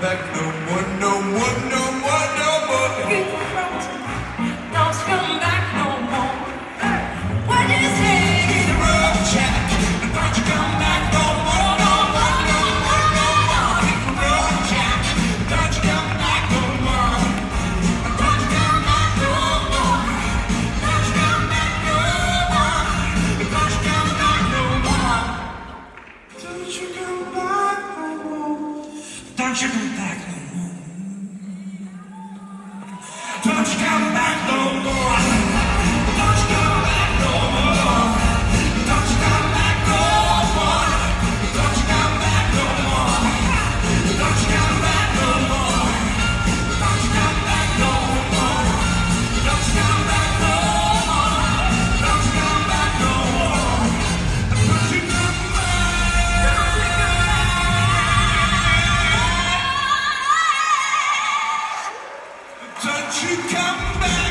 back no one, no one. no conjure them back, Won't you come back?